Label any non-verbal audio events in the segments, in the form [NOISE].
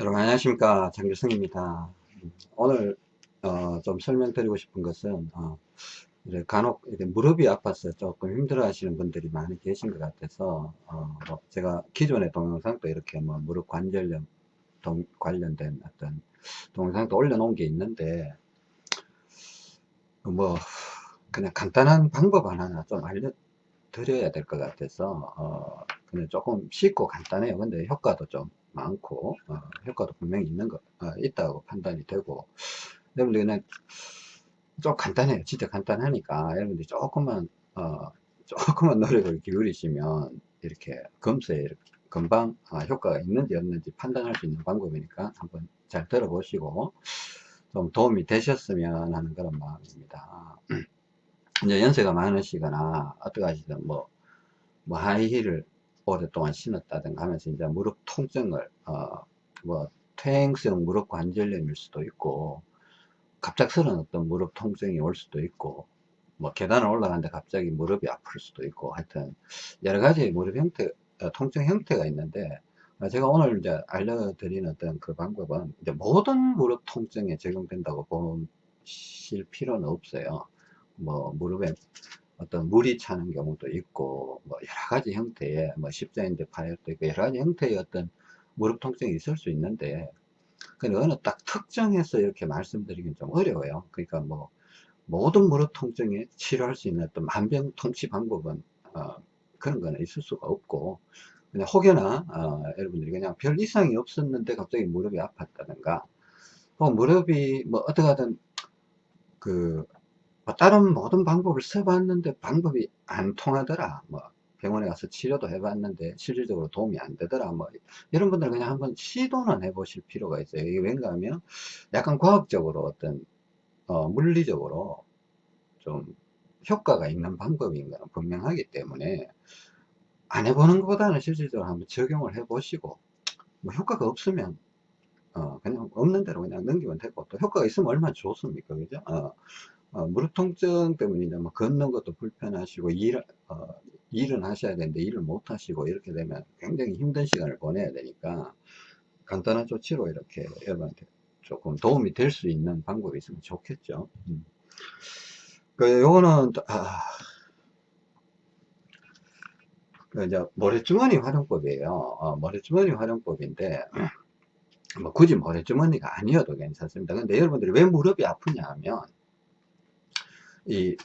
여러분 안녕하십니까 장규성입니다. 오늘 어, 좀 설명드리고 싶은 것은 어, 간혹 무릎이 아파서 조금 힘들어 하시는 분들이 많이 계신 것 같아서 어, 뭐 제가 기존의 동영상도 이렇게 뭐 무릎 관절염 동, 관련된 어떤 동영상도 올려놓은 게 있는데 뭐 그냥 간단한 방법 하나 좀 알려드려야 될 것 같아서 어, 그냥 조금 쉽고 간단해요. 근데 효과도 좀 많고 어, 효과도 분명히 있는 것 어, 있다고 판단이 되고. 여러분들 그냥 좀 간단해요. 진짜 간단하니까. 여러분들이 조금만 어, 조금만 [LAUGHS] 노력을 기울이시면 이렇게 검사에 이렇게 금방 아, 효과가 있는지 없는지 판단할 수 있는 방법이니까 한번 잘 들어보시고 좀 도움이 되셨으면 하는 그런 마음입니다. [CLEARS THROAT] 이제 연세가 많으시거나 어떻게 하시든 뭐, 뭐 하이힐을 오랫동안 신었다든가 하면서 이제 무릎 통증을 어, 뭐 퇴행성 무릎 관절염일 수도 있고 갑작스러운 어떤 무릎 통증이 올 수도 있고 뭐 계단을 올라가는데 갑자기 무릎이 아플 수도 있고 하여튼 여러 가지 무릎 형태 어, 통증 형태가 있는데 어, 제가 오늘 이제 알려드리는 어떤 그 방법은 이제 모든 무릎 통증에 적용된다고 보실 필요는 없어요. 뭐 무릎에 어떤 물이 차는 경우도 있고 뭐 여러 가지 형태의 뭐 십자인대 파열도 있고 여러 가지 형태의 어떤 무릎 통증이 있을 수 있는데 근데 어느 딱 특정해서 이렇게 말씀드리긴 좀 어려워요. 그러니까 뭐 모든 무릎 통증에 치료할 수 있는 어떤 만병통치 방법은 어, 그런 거는 있을 수가 없고 그냥 혹여나 어, 여러분들이 그냥 별 이상이 없었는데 갑자기 무릎이 아팠다든가 뭐 무릎이 뭐 어떻게 하든 그 뭐 다른 모든 방법을 써봤는데 방법이 안 통하더라. 뭐 병원에 가서 치료도 해봤는데 실질적으로 도움이 안 되더라. 뭐 이런 분들은 그냥 한번 시도는 해보실 필요가 있어요. 이게 왠가 하면 약간 과학적으로 어떤 어, 물리적으로 좀 효과가 있는 방법인 건 분명하기 때문에 안 해보는 것보다는 실질적으로 한번 적용을 해 보시고 뭐 효과가 없으면 어, 그냥 없는 대로 그냥 넘기면 되고 또 효과가 있으면 얼마나 좋습니까? 그죠? 어, 어, 무릎 통증 때문에 이제 뭐 걷는 것도 불편하시고 일, 어, 일은 하셔야 되는데 일을 못 하시고 이렇게 되면 굉장히 힘든 시간을 보내야 되니까 간단한 조치로 이렇게 여러분한테 조금 도움이 될 수 있는 방법이 있으면 좋겠죠. 음. 그, 요거는, 아, 그 이제 모래주머니 활용법이에요. 어, 모래주머니 활용법인데, 뭐 굳이 모래주머니가 아니어도 괜찮습니다. 근데 여러분들이 왜 무릎이 아프냐 하면, 이,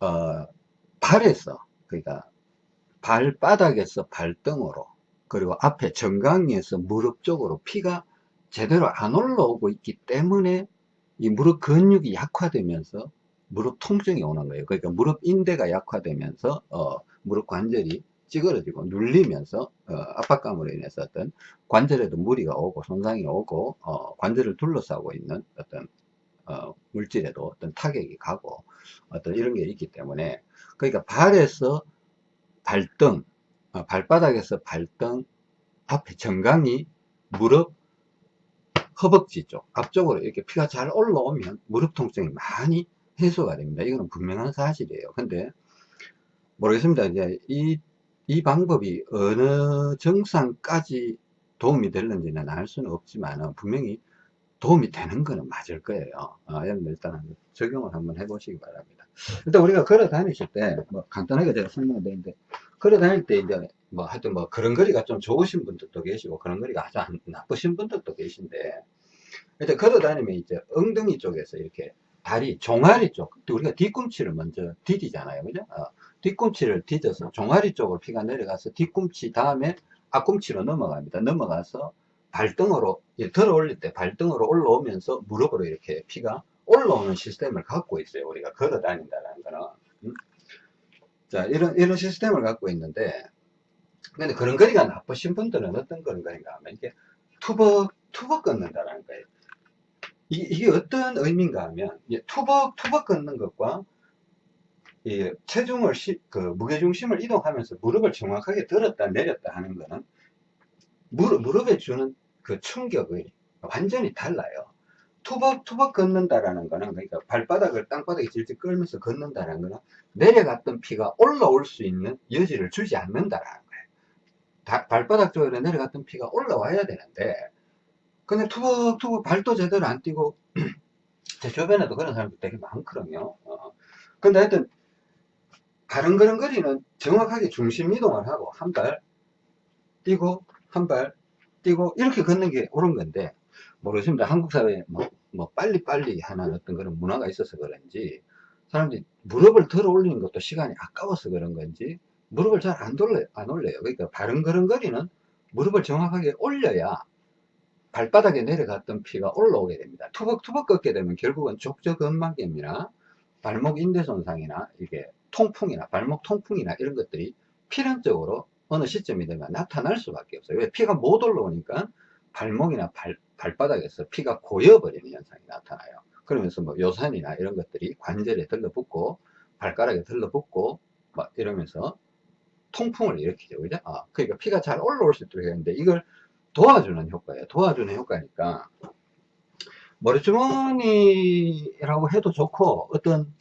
어, 발에서, 그러니까 발바닥에서 발등으로, 그리고 앞에 정강이에서 무릎 쪽으로 피가 제대로 안 올라오고 있기 때문에 이 무릎 근육이 약화되면서 무릎 통증이 오는 거예요. 그러니까 무릎 인대가 약화되면서 어, 무릎 관절이 찌그러지고 눌리면서 어, 압박감으로 인해서 어떤 관절에도 무리가 오고 손상이 오고 어, 관절을 둘러싸고 있는 어떤 어, 물질에도 어떤 타격이 가고 어떤 이런 게 있기 때문에 그러니까 발에서 발등 어, 발바닥에서 발등 앞에 정강이 무릎 허벅지 쪽 앞쪽으로 이렇게 피가 잘 올라오면 무릎 통증이 많이 해소가 됩니다. 이거는 분명한 사실이에요. 근데 모르겠습니다. 이제 이, 이 방법이 어느 정상까지 도움이 될는지는 알 수는 없지만 분명히 도움이 되는 거는 맞을 거예요. 어, 여러분들 일단 적용을 한번 해보시기 바랍니다. 일단 우리가 걸어 다니실 때, 뭐 간단하게 제가 설명을 드리는데, 걸어 다닐 때 이제 뭐 하여튼 뭐 거리가 좀 좋으신 분들도 계시고, 거리가 아주 안, 나쁘신 분들도 계신데, 일단 걸어 다니면 이제 엉덩이 쪽에서 이렇게 다리, 종아리 쪽, 우리가 뒤꿈치를 먼저 디디잖아요. 그죠? 어, 뒤꿈치를 디뎌서 종아리 쪽으로 피가 내려가서 뒤꿈치 다음에 앞꿈치로 넘어갑니다. 넘어가서 발등으로 들어 올릴 때 발등으로 올라오면서 무릎으로 이렇게 피가 올라오는 시스템을 갖고 있어요. 우리가 걸어 다닌다는 거는. 음? 자 이런 이런 시스템을 갖고 있는데 근데 그런 거리가 나쁘신 분들은 어떤 그런 거리인가 하면 이게 투벅 투벅 걷는다는 거예요. 이, 이게 어떤 의미인가 하면 투벅 투벅 걷는 것과 이 체중을 시, 그 무게중심을 이동하면서 무릎을 정확하게 들었다 내렸다 하는 거는 무릎, 무릎에 주는 그 충격이 완전히 달라요. 투벅투벅 걷는다라는 거는 그러니까 발바닥을 땅바닥에 질질 끌면서 걷는다라는 거는 내려갔던 피가 올라올 수 있는 여지를 주지 않는다라는 거예요. 다- 발바닥 쪽으로 내려갔던 피가 올라와야 되는데 그냥 투벅투벅 발도 제대로 안 뛰고 [CLEARS THROAT] 제 주변에도 그런 사람들 되게 많거든요. 어. 근데 하여튼 가릉거릉거리는 정확하게 중심 이동을 하고 한 발 뛰고 한 발 뛰고 이렇게 걷는 게 옳은 건데 모르겠습니다. 한국 사회에 뭐, 뭐 빨리빨리 하는 어떤 그런 문화가 있어서 그런지 사람들이 무릎을 들어 올리는 것도 시간이 아까워서 그런 건지 무릎을 잘 안 돌려 안 올려요. 그러니까 바른거른거리는 무릎을 정확하게 올려야 발바닥에 내려갔던 피가 올라오게 됩니다. 투벅투벅 걷게 되면 결국은 족저근막염이나 발목 인대 손상이나 이게 통풍이나 발목 통풍이나 이런 것들이 필연적으로 어느 시점이 되면 나타날 수밖에 없어요. 왜 피가 못 올라오니까 발목이나 발, 발바닥에서 피가 고여버리는 현상이 나타나요. 그러면서 뭐 요산이나 이런 것들이 관절에 들러붙고 발가락에 들러붙고 막 이러면서 통풍을 일으키죠. 그죠? 아, 그러니까 피가 잘 올라올 수 있도록 했는데 이걸 도와주는 효과예요. 도와주는 효과니까 머리주머니라고 해도 좋고 어떤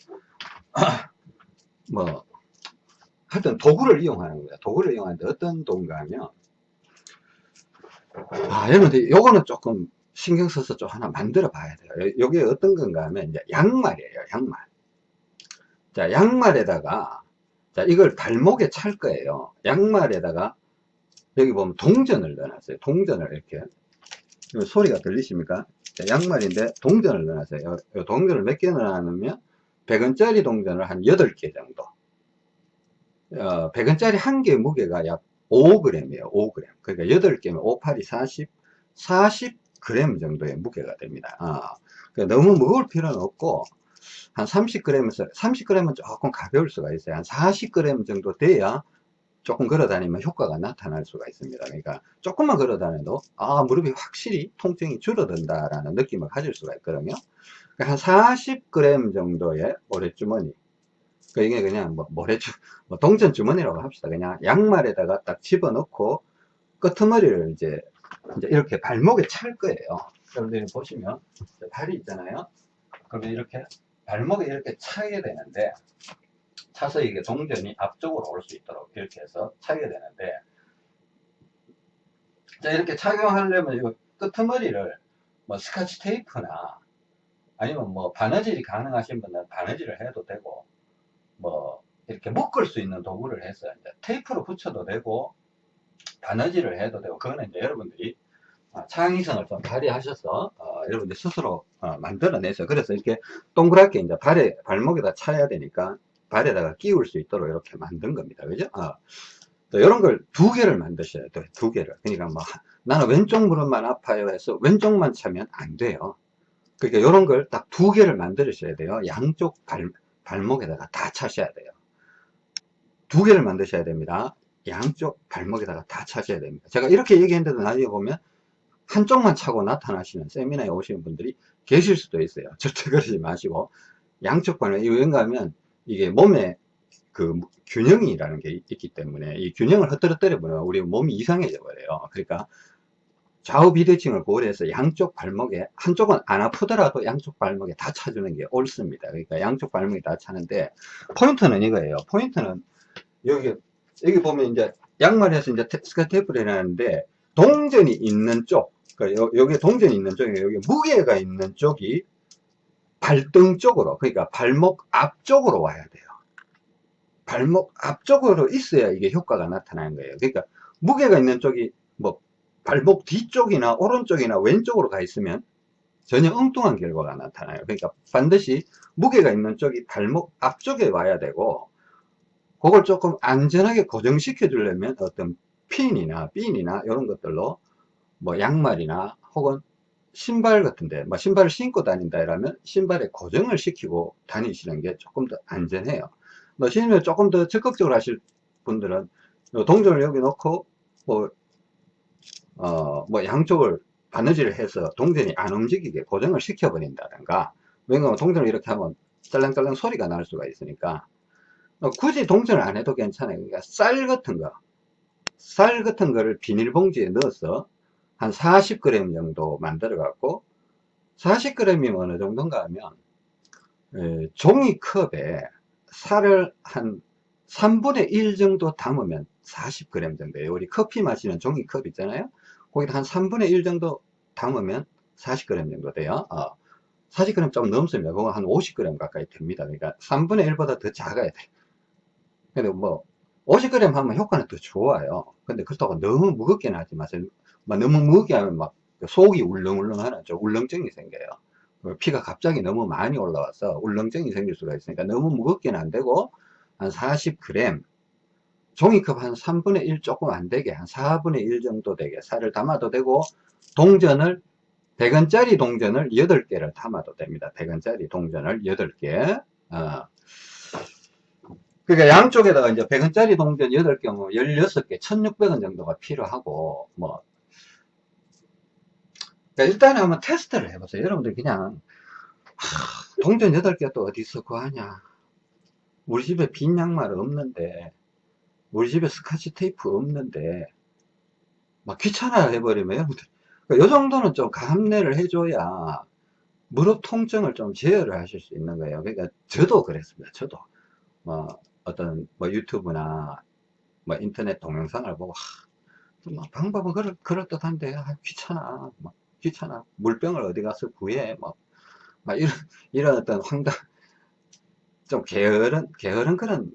[CLEARS THROAT] 뭐 하여튼 도구를 이용하는 거예요. 도구를 이용하는데 어떤 도구가 하면 아 여러분들 요거는 조금 신경 써서 좀 하나 만들어 봐야 돼요. 요게 어떤 건가 하면 이제 양말이에요. 양말. 자 양말에다가 자 이걸 발목에 찰 거예요. 양말에다가 여기 보면 동전을 넣어놨어요. 동전을 이렇게 요 소리가 들리십니까? 자, 양말인데 동전을 넣어놨어요. 요, 요 동전을 몇 개 넣어놨냐면 100원짜리 동전을 한 8개 정도 어, 100원짜리 한 개 무게가 약 5g이에요. 5g. 그러니까 8개면 5, 8이 40, 40g 정도의 무게가 됩니다. 아, 그러니까 너무 무거울 필요는 없고, 한 30g에서, 30g은 조금 가벼울 수가 있어요. 한 40g 정도 돼야 조금 걸어 다니면 효과가 나타날 수가 있습니다. 그러니까 조금만 걸어 다녀도, 아, 무릎이 확실히 통증이 줄어든다라는 느낌을 가질 수가 있거든요. 그러니까 한 40g 정도의 모래주머니. 그 이게 그냥 뭐 모래주, 뭐 동전 주머니라고 합시다. 그냥 양말에다가 딱 집어넣고 끄트머리를 이제, 이제 이렇게 발목에 찰 거예요. 여러분들이 보시면 발이 있잖아요. 그러면 이렇게 발목에 이렇게 차게 되는데 차서 이게 동전이 앞쪽으로 올 수 있도록 이렇게 해서 차게 되는데 자 이렇게 착용하려면 이 끄트머리를 뭐 스카치 테이프나 아니면 뭐 바느질이 가능하신 분은 바느질을 해도 되고 뭐 이렇게 묶을 수 있는 도구를 해서 이제 테이프로 붙여도 되고 바느질을 해도 되고 그거는 이제 여러분들이 어, 창의성을 좀 발휘하셔서 어, 여러분들 스스로 어, 만들어내서 그래서 이렇게 동그랗게 이제 발에 발목에다 차야 되니까 발에다가 끼울 수 있도록 이렇게 만든 겁니다. 그죠? 어. 또 이런 걸 두 개를 만드셔야 돼요 두 개를. 그러니까 뭐 나는 왼쪽 무릎만 아파요 해서 왼쪽만 차면 안 돼요. 그러니까 이런 걸 딱 두 개를 만드셔야 돼요. 양쪽 발, 발목에다가 다 차셔야 돼요 두 개를 만드셔야 됩니다 양쪽 발목에다가 다 차셔야 됩니다 제가 이렇게 얘기했는데도 나중에 보면 한쪽만 차고 나타나시는 세미나에 오시는 분들이 계실 수도 있어요. [LAUGHS] 절대 그러지 마시고 양쪽 발목 이 왠가 하면 이게 몸에 그 균형이라는 게 있기 때문에 이 균형을 흐트러뜨려 버리면 우리 몸이 이상해져 버려요. 그러니까 좌우 비대칭을 고려해서 양쪽 발목에 한쪽은 안 아프더라도 양쪽 발목에 다 차주는 게 옳습니다. 그러니까 양쪽 발목에 다 차는데 포인트는 이거예요. 포인트는 여기 여기 보면 이제 양말에서 이제 스카 테이프를 해놨는데 동전이 있는 쪽 그러니까 요, 여기 동전이 있는 쪽에 여기 무게가 있는 쪽이 발등 쪽으로 그러니까 발목 앞쪽으로 와야 돼요 발목 앞쪽으로 있어야 이게 효과가 나타나는 거예요 그러니까 무게가 있는 쪽이 뭐 발목 뒤쪽이나 오른쪽이나 왼쪽으로 가 있으면 전혀 엉뚱한 결과가 나타나요. 그러니까 반드시 무게가 있는 쪽이 발목 앞쪽에 와야 되고 그걸 조금 안전하게 고정시켜 주려면 어떤 핀이나 핀이나 이런 것들로 뭐 양말이나 혹은 신발 같은데 뭐 신발을 신고 다닌다 이러면 신발에 고정을 시키고 다니시는 게 조금 더 안전해요. 뭐 신으면 조금 더 적극적으로 하실 분들은 동전을 여기 놓고 뭐, 어, 뭐 양쪽을 바느질을 해서 동전이 안 움직이게 고정을 시켜 버린다든가 왜냐면 동전을 이렇게 하면 짤랑짤랑 소리가 날 수가 있으니까 어, 굳이 동전을 안 해도 괜찮아요 그러니까 쌀 같은 거쌀 같은 거를 비닐봉지에 넣어서 한 40g 정도 만들어 갖고 40g이면 어느 정도인가 하면 에, 종이컵에 살을 한 3분의 1 정도 담으면 40g 정도예요. 우리 커피 마시는 종이컵 있잖아요. 거기다 한 3분의 1 정도 담으면 40g 정도 돼요. 어, 40g 좀 넘습니다. 그거 한 50g 가까이 됩니다. 그러니까 3분의 1보다 더 작아야 돼. 근데 뭐 50g 하면 효과는 더 좋아요. 근데 그렇다고 너무 무겁게는 하지 마세요. 막 너무 무겁게 하면 막 속이 울렁울렁 하나 죠 울렁증이 생겨요. 피가 갑자기 너무 많이 올라와서 울렁증이 생길 수가 있으니까 너무 무겁게는 안 되고 한 40g 종이컵 한 3분의 1 조금 안 되게 한 4분의 1 정도 되게 살을 담아도 되고 동전을 100원짜리 동전을 8개를 담아도 됩니다. 100원짜리 동전을 8개 어. 그러니까 양쪽에다가 이제 100원짜리 동전 8개, 16개, 1600원 정도가 필요하고 뭐 그러니까 일단은 한번 테스트를 해보세요. 여러분들 그냥 하, 동전 8개 또 어디서 구하냐 우리 집에 빈 양말 없는데 우리 집에 스카치 테이프 없는데 막 귀찮아 해버리면 여러분들 그러니까 요 정도는 좀 감내를 해줘야 무릎 통증을 좀 제어를 하실 수 있는 거예요. 그러니까 저도 그랬습니다. 저도 뭐 어떤 뭐 유튜브나 뭐 인터넷 동영상을 보고 하, 뭐 방법은 그럴, 그럴듯한데 아, 귀찮아 뭐 귀찮아 물병을 어디 가서 구해 뭐, 막 이런 이런 어떤 황당 좀 게으른 게으른 그런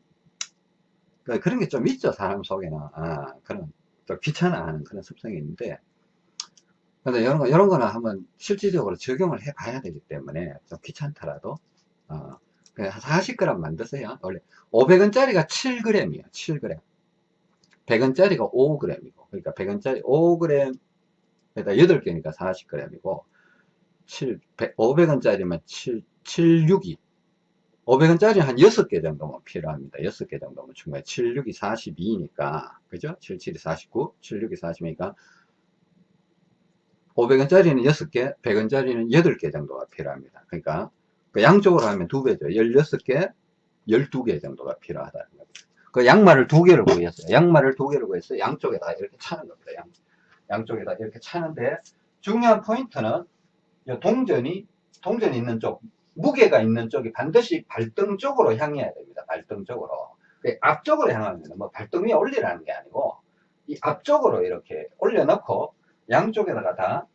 그, 그런 게 좀 있죠 사람 속에는. 아, 그런 또 귀찮아하는 그런 습성이 있는데. 근데 이런 거 이런 거는 한번 실질적으로 적용을 해 봐야 되기 때문에 좀 귀찮더라도 어, 한 40g 만드세요. 원래 500원짜리가 7g이에요 7g 100원짜리가 5g이고 그러니까 100원짜리 5g 에다 8개니까 40g이고 7, 500원짜리면 7, 762 500원짜리 한 6개 정도면 필요합니다. 6개 정도면 충분히 76이 42니까 그죠? 77이 49, 76이 40이니까 500원짜리는 6개, 100원짜리는 8개 정도가 필요합니다. 그러니까 그 양쪽으로 하면 2배죠. 16개, 12개 정도가 필요하다는 겁니다. 그 양말을 두 개를 구했어요. 양말을 두 개를 구해서 양쪽에다 이렇게 차는 겁니다. 양, 양쪽에다 이렇게 차는데 중요한 포인트는 동전이 동전이 있는 쪽 무게가 있는 쪽이 반드시 발등 쪽으로 향해야 됩니다. 발등 쪽으로. 그 앞쪽으로 향하면 뭐 발등 위에 올리라는 게 아니고 이 앞쪽으로 이렇게 올려놓고 양쪽에다가 다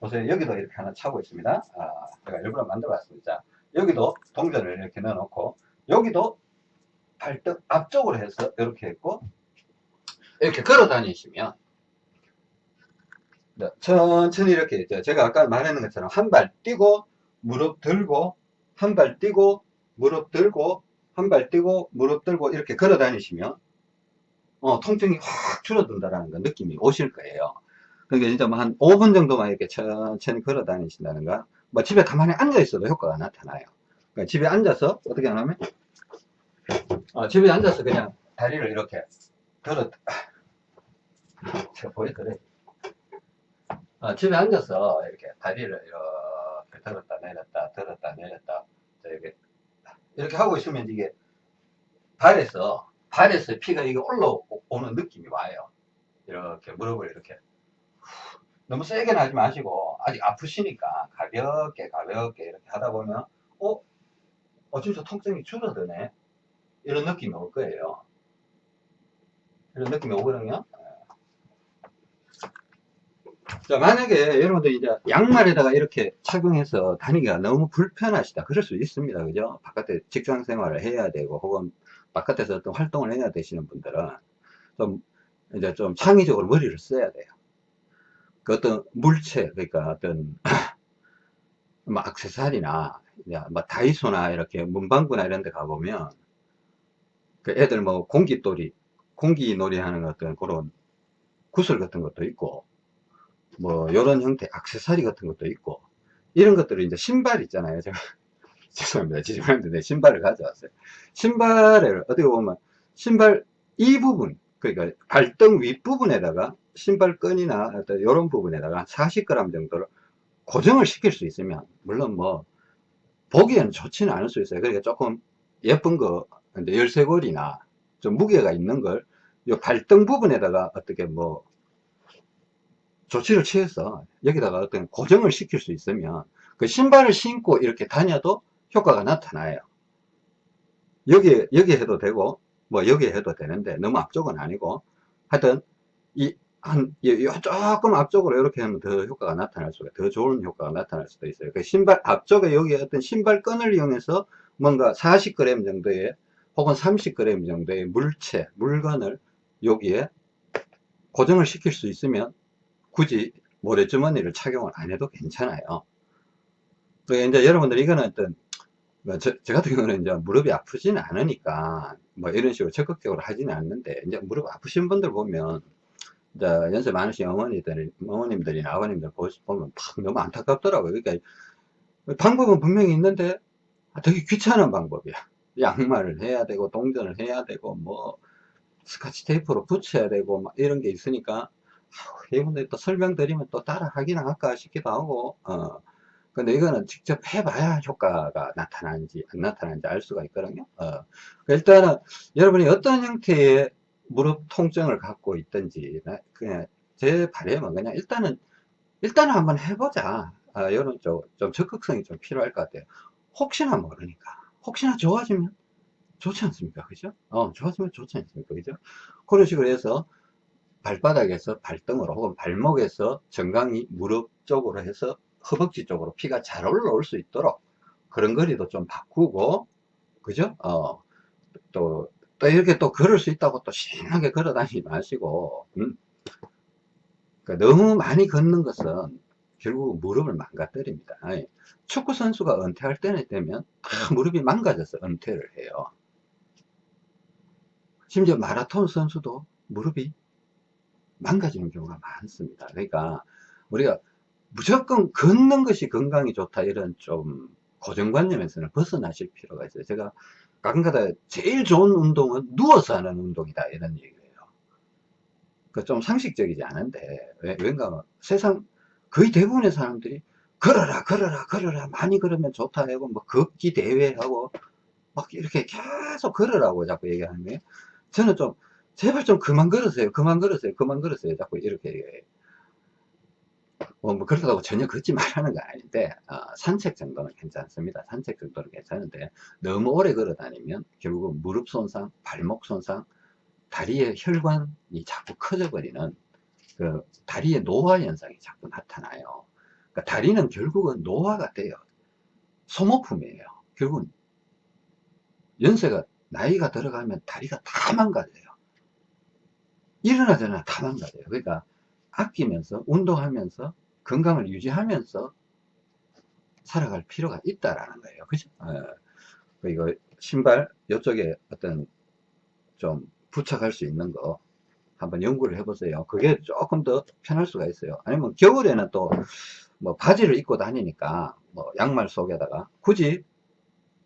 보세요. 여기도 이렇게 하나 차고 있습니다. 아, 제가 일부러 만들어 봤습니다. 여기도 동전을 이렇게 넣어놓고 여기도 발등 앞쪽으로 해서 이렇게 했고 이렇게 걸어 다니시면 네, 천천히 이렇게 제가 아까 말했는 것처럼 한 발 뛰고 무릎 들고 한 발 뛰고 무릎 들고 한 발 뛰고 무릎 들고 이렇게 걸어 다니시면 어, 통증이 확 줄어든다라는 거 느낌이 오실 거예요. 그러니까 진짜 뭐 한 5분 정도만 이렇게 천천히 걸어 다니신다는가 뭐 집에 가만히 앉아 있어도 효과가 나타나요. 그러니까 집에 앉아서 어떻게 하냐면 어, 집에 앉아서 그냥 다리를 이렇게 걸어 제가 보여드려요. 어, 집에 앉아서 이렇게 다리를 이렇게 들었다 내렸다 들었다 내렸다 이렇게 이렇게 하고 있으면 이게 발에서 발에서 피가 이게 올라오는 느낌이 와요. 이렇게 무릎을 이렇게 너무 세게는 하지 마시고 아직 아프시니까 가볍게 가볍게 이렇게 하다 보면 어? 어 진짜 통증이 줄어드네 이런 느낌이 올 거예요. 이런 느낌이 오거든요. 자, 만약에 여러분들 이제 양말에다가 이렇게 착용해서 다니기가 너무 불편하시다. 그럴 수 있습니다. 그죠? 바깥에 직장 생활을 해야 되고, 혹은 바깥에서 어떤 활동을 해야 되시는 분들은 좀, 이제 좀 창의적으로 머리를 써야 돼요. 그 어떤 물체, 그러니까 어떤, [CLEARS THROAT] 뭐, 악세사리나, 뭐, 다이소나 이렇게 문방구나 이런 데 가보면, 그 애들 뭐, 공기놀이, 공기놀이 하는 어떤 그런 구슬 같은 것도 있고, 뭐 이런 형태 악세사리 같은 것도 있고 이런 것들을 이제 신발 있잖아요. 제가 [LAUGHS] 죄송합니다. 지지부는데 신발을 가져왔어요. 신발을 어떻게 보면 신발 이 부분 그러니까 발등 윗부분에다가 신발끈이나 어떤 이런 부분에다가 40g 정도를 고정을 시킬 수 있으면 물론 뭐 보기에는 좋지는 않을 수 있어요. 그러니까 조금 예쁜 거 열쇠고리나 좀 무게가 있는 걸 이 발등 부분에다가 어떻게 뭐 조치를 취해서 여기다가 어떤 고정을 시킬 수 있으면 그 신발을 신고 이렇게 다녀도 효과가 나타나요. 여기, 여기 해도 되고, 뭐 여기에 해도 되는데 너무 앞쪽은 아니고 하여튼 이 한, 조금 앞쪽으로 이렇게 하면 더 효과가 나타날 수가, 더 좋은 효과가 나타날 수도 있어요. 그 신발, 앞쪽에 여기 어떤 신발끈을 이용해서 뭔가 40g 정도의, 혹은 30g 정도의 물체, 물건을 여기에 고정을 시킬 수 있으면 굳이 모래주머니를 착용을 안 해도 괜찮아요. 그 이제 여러분들 이거는 어떤 뭐 저, 저, 같은 경우는 이제 무릎이 아프지는 않으니까 뭐 이런 식으로 적극적으로 하지는 않는데 이제 무릎 아프신 분들 보면 이제 연세 많으신 어머니들, 어머님들이나 아버님들 보면 너무 안타깝더라고요. 그러니까 방법은 분명히 있는데 되게 귀찮은 방법이야. 양말을 해야 되고 동전을 해야 되고 뭐 스카치 테이프로 붙여야 되고 막 이런 게 있으니까 이분들 또 설명드리면 또 따라 하기는 할까 싶기도 하고 어 근데 이거는 직접 해봐야 효과가 나타나는지 안 나타나는지 알 수가 있거든요 어 일단은 여러분이 어떤 형태의 무릎 통증을 갖고 있든지 그냥 제 바람은 그냥 일단은 일단은 한번 해보자 아, 이런 좀, 좀 적극성이 좀 필요할 것 같아요 혹시나 모르니까 혹시나 좋아지면 좋지 않습니까? 그죠? 어, 좋았으면 좋지 않습니까? 그죠? 그런 식으로 해서 발바닥에서 발등으로 혹은 발목에서 정강이 무릎 쪽으로 해서 허벅지 쪽으로 피가 잘 올라올 수 있도록 그런 거리도 좀 바꾸고 그죠? 어, 또, 또 이렇게 또 걸을 수 있다고 또 신나게 걸어 다니지 마시고 음? 그러니까 너무 많이 걷는 것은 결국 무릎을 망가뜨립니다. 축구 선수가 은퇴할 때는 되면 다 무릎이 망가져서 은퇴를 해요. 심지어 마라톤 선수도 무릎이 망가지는 경우가 많습니다. 그러니까 우리가 무조건 걷는 것이 건강이 좋다 이런 좀 고정관념에서는 벗어나실 필요가 있어요. 제가 가끔가다 제일 좋은 운동은 누워서 하는 운동이다 이런 얘기예요. 그 좀 상식적이지 않은데 왜, 왠가 세상 거의 대부분의 사람들이 걸어라 걸어라 걸어라 많이 걸으면 좋다 하고 뭐 걷기 대회하고 막 이렇게 계속 걸으라고 자꾸 얘기하는 거예요. 저는 좀 제발 좀 그만 걸으세요. 그만 걸으세요. 그만 걸으세요. 자꾸 이렇게. 뭐, 뭐 그렇다고 전혀 걷지 말라는 건 아닌데 어, 산책 정도는 괜찮습니다. 산책 정도는 괜찮은데 너무 오래 걸어 다니면 결국 무릎 손상 발목 손상 다리의 혈관이 자꾸 커져 버리는 그 다리의 노화 현상이 자꾸 나타나요. 그러니까 다리는 결국은 노화가 돼요. 소모품이에요. 결국은 연세가 나이가 들어가면 다리가 다 망가져요. 일어나잖아. 다 망가져요. 그러니까 아끼면서 운동하면서 건강을 유지하면서 살아갈 필요가 있다라는 거예요. 그죠? 어, 이거 신발 이쪽에 어떤 좀 부착할 수 있는 거 한번 연구를 해보세요. 그게 조금 더 편할 수가 있어요. 아니면 겨울에는 또 뭐 바지를 입고 다니니까 뭐 양말 속에다가 굳이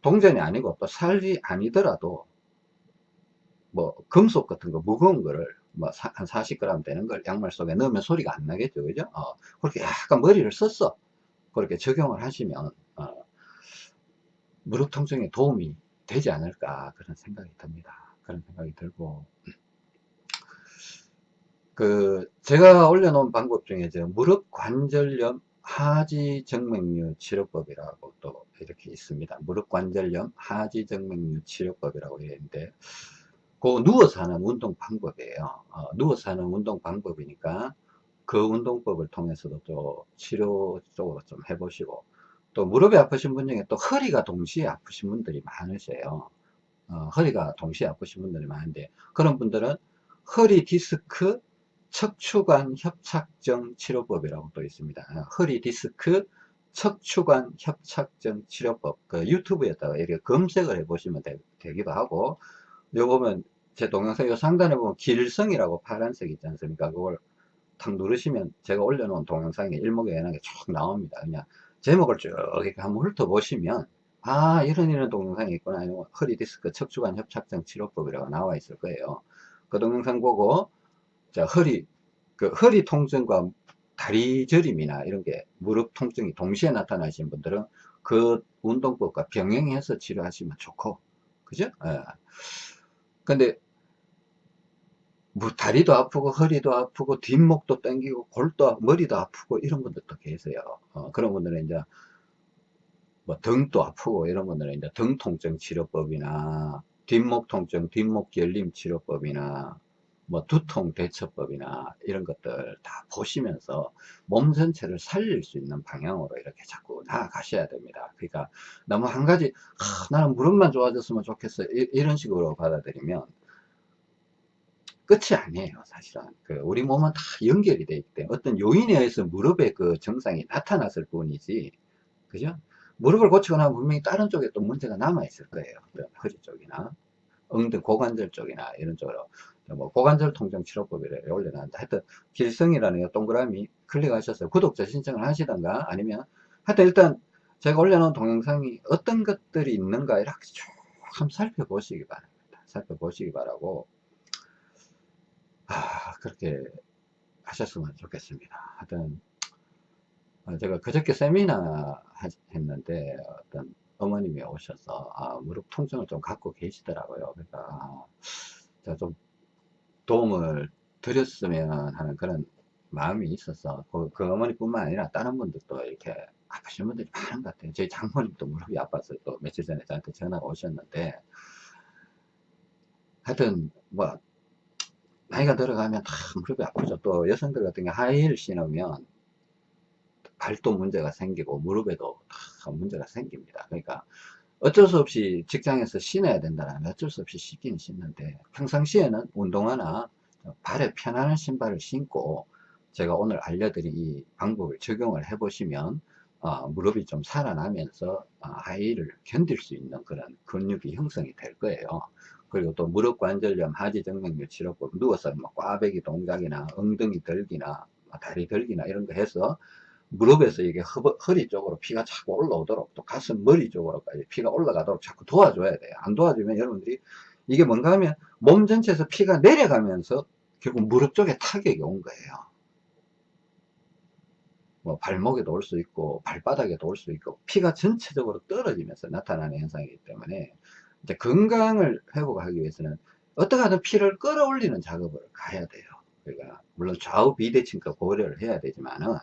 동전이 아니고 또 살이 아니더라도 뭐 금속 같은 거 무거운 거를 뭐한 40g 되는 걸 양말 속에 넣으면 소리가 안 나겠죠. 그죠? 어, 그렇게 약간 머리를 썼어. 그렇게 적용을 하시면 어, 무릎 통증에 도움이 되지 않을까 그런 생각이 듭니다. 그런 생각이 들고. 그 제가 올려놓은 방법 중에 저 무릎 관절염 하지정맥류 치료법이라고 또 이렇게 있습니다. 무릎 관절염 하지정맥류 치료법이라고 있는데 그 누워서 하는 운동 방법이에요. 어, 누워서 하는 운동 방법이니까 그 운동법을 통해서도 또 치료 쪽으로 좀 해보시고 또 무릎이 아프신 분 중에 또 허리가 동시에 아프신 분들이 많으세요. 어, 허리가 동시에 아프신 분들이 많은데 그런 분들은 허리 디스크 척추관 협착증 치료법이라고 또 있습니다. 허리 디스크 척추관 협착증 치료법 그 유튜브에다가 이렇게 검색을 해 보시면 되, 기도 하고 요 보면 제 동영상 요 상단에 보면 길성이라고 파란색 있지 않습니까 그걸 탁 누르시면 제가 올려놓은 동영상에 일목요연하게 쭉 나옵니다 그냥 제목을 쭉 이렇게 한번 훑어보시면 아 이런 이런 동영상이 있구나 허리 디스크 척추관 협착증 치료법이라고 나와 있을 거예요 그 동영상 보고 자, 허리, 그 허리 통증과 다리 저림이나 이런 게 무릎 통증이 동시에 나타나신 분들은 그 운동법과 병행해서 치료하시면 좋고, 그죠? 예. 근데, 뭐 다리도 아프고 허리도 아프고 뒷목도 땡기고 골도 머리도 아프고 이런 분들도 계세요. 어, 그런 분들은 이제 뭐 등도 아프고 이런 분들은 이제 등 통증 치료법이나 뒷목 통증, 뒷목 결림 치료법이나 뭐 두통 대처법이나 이런 것들 다 보시면서 몸 전체를 살릴 수 있는 방향으로 이렇게 자꾸 나아가셔야 됩니다. 그러니까 너무 한 가지 아, 나는 무릎만 좋아졌으면 좋겠어. 이, 이런 식으로 받아들이면 끝이 아니에요 사실은. 그 우리 몸은 다 연결이 되어 있기 때문에 어떤 요인에 의해서 무릎에 그 증상이 나타났을 뿐이지 그죠? 무릎을 고치고 나면 분명히 다른 쪽에 또 문제가 남아 있을 거예요. 허리 쪽이나 엉덩 고관절 쪽이나 이런 쪽으로 뭐 고관절 통증 치료법이래 올려놨는데 하여튼 길성이라는 동그라미 클릭하셔서 구독자 신청을 하시던가 아니면 하여튼 일단 제가 올려놓은 동영상이 어떤 것들이 있는가 이렇게 쭉 한번 살펴보시기 바랍니다. 살펴보시기 바라고. 아 그렇게 하셨으면 좋겠습니다. 하여튼 어, 제가 그저께 세미나 했는데 어떤 어머님이 오셔서 아, 무릎 통증을 좀 갖고 계시더라고요. 그러니까 제가 좀 도움을 드렸으면 하는 그런 마음이 있어서 그, 그 어머니뿐만 아니라 다른 분들도 이렇게 아프신 분들이 많은 것 같아요. 저희 장모님도 무릎이 아파서 또 며칠 전에 저한테 전화가 오셨는데 하여튼 뭐 나이가 들어가면 다 무릎이 아프죠. 또 여성들 같은 경우 하이힐 신으면 발도 문제가 생기고 무릎에도 다 문제가 생깁니다. 그러니까 어쩔 수 없이 직장에서 신어야 된다면 어쩔 수 없이 신긴 신는데 평상시에는 운동화나 발에 편안한 신발을 신고 제가 오늘 알려드린 이 방법을 적용을 해 보시면 어, 무릎이 좀 살아나면서 어, 하이를 견딜 수 있는 그런 근육이 형성이 될 거예요. 그리고 또 무릎 관절염 하지정맥류 치료법 누워서 뭐 꽈배기 동작이나 엉덩이 들기나 뭐 다리 들기나 이런 거 해서 무릎에서 이게 허, 허리 쪽으로 피가 자꾸 올라오도록 또 가슴 머리 쪽으로까지 피가 올라가도록 자꾸 도와줘야 돼요. 안 도와주면 여러분들이 이게 뭔가 하면 몸 전체에서 피가 내려가면서 결국 무릎 쪽에 타격이 온 거예요. 뭐 발목에도 올 수 있고 발바닥에도 올 수 있고 피가 전체적으로 떨어지면서 나타나는 현상이기 때문에 이제 건강을 회복하기 위해서는 어떻게 하든 피를 끌어올리는 작업을 가야 돼요. 그러니까 물론 좌우 비대칭과 고려를 해야 되지만은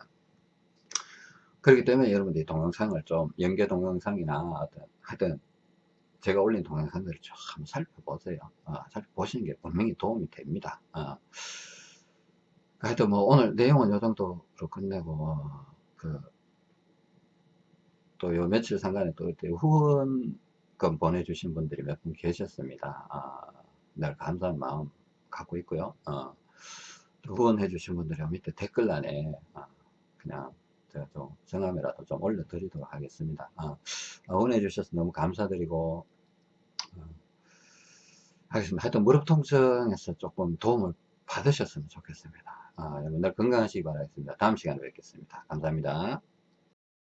그렇기 때문에 여러분들이 동영상을 좀 연계 동영상이나 어떤 하여튼 제가 올린 동영상들을 좀 살펴보세요. 어, 살펴보시는 게 분명히 도움이 됩니다. 어. 하여튼 뭐 오늘 내용은 요 정도로 끝내고 어, 그또 요 며칠 상간에 또 후원금 보내주신 분들이 몇 분 계셨습니다. 아, 늘 감사한 마음 갖고 있고요. 어, 후원해 주신 분들이 밑에 댓글란에 어, 그냥 제가 좀 정함이라도 좀 올려드리도록 하겠습니다. 아, 응원해 주셔서 너무 감사드리고 어, 하겠습니다. 하여튼 무릎 통증에서 조금 도움을 받으셨으면 좋겠습니다. 아, 여러분들 건강하시기 바라겠습니다. 다음 시간에 뵙겠습니다. 감사합니다.